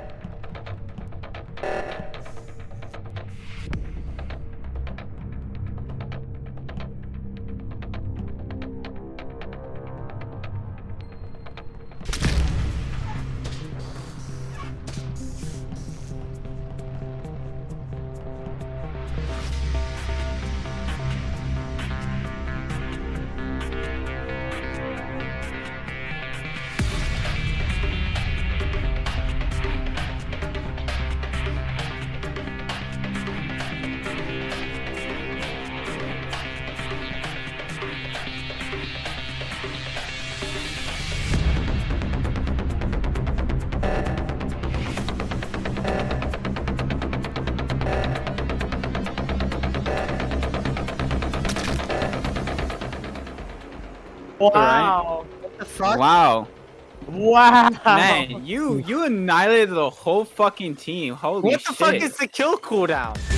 you Wow. Right? What the fuck? Wow. Wow. Man, you you annihilated the whole fucking team. Holy shit. What the shit. fuck is the kill cooldown?